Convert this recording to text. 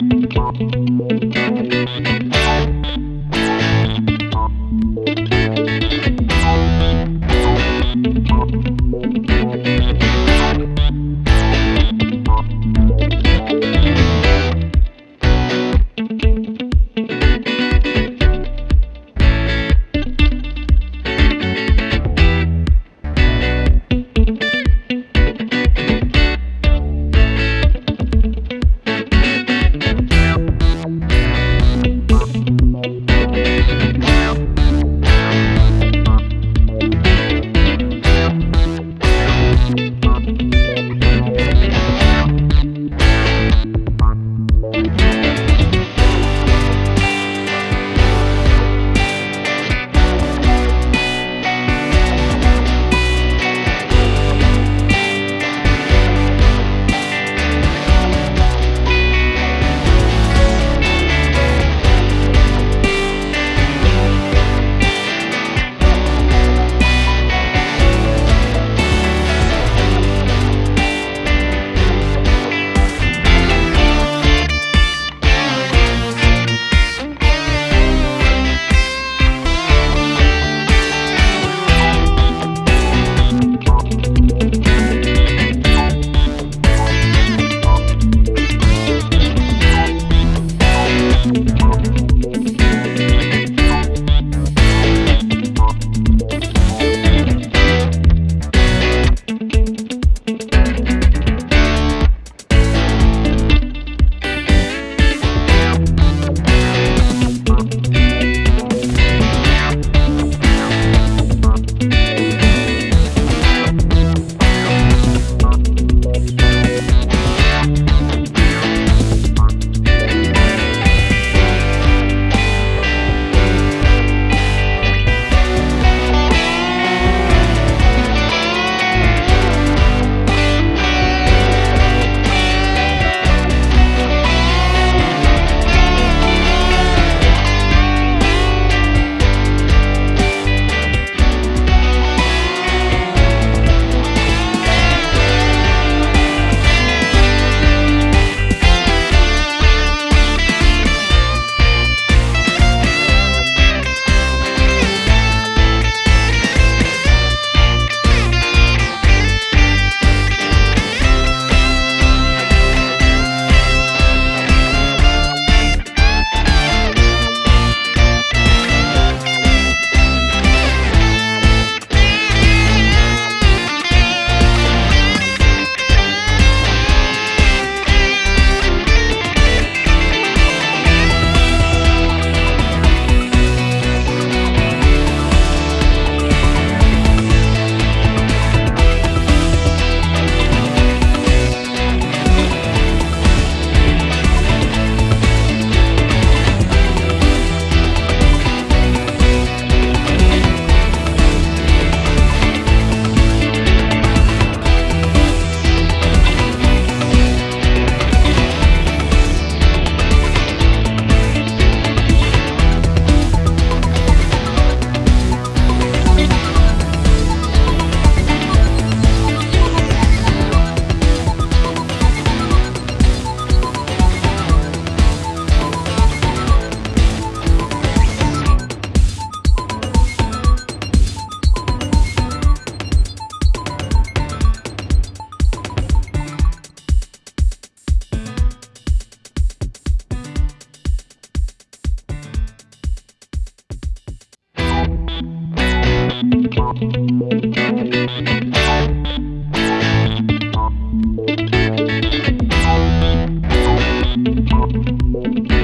Thank you. Thank